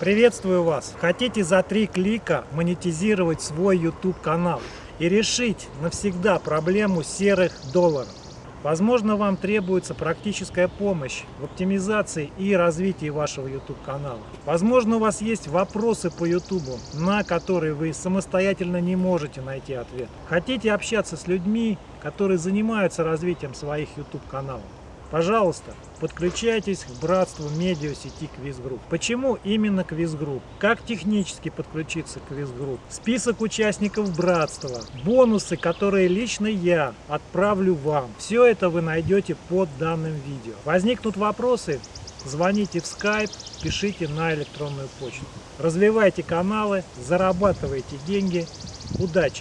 Приветствую вас! Хотите за три клика монетизировать свой YouTube канал и решить навсегда проблему серых долларов? Возможно, вам требуется практическая помощь в оптимизации и развитии вашего YouTube канала. Возможно, у вас есть вопросы по YouTube, на которые вы самостоятельно не можете найти ответ. Хотите общаться с людьми, которые занимаются развитием своих YouTube каналов? Пожалуйста, подключайтесь к братству медиасети Квизгрупп. Почему именно Квизгрупп? Как технически подключиться к Квизгрупп? Список участников братства, бонусы, которые лично я отправлю вам. Все это вы найдете под данным видео. Возникнут вопросы? Звоните в Skype, пишите на электронную почту. Развивайте каналы, зарабатывайте деньги. Удачи!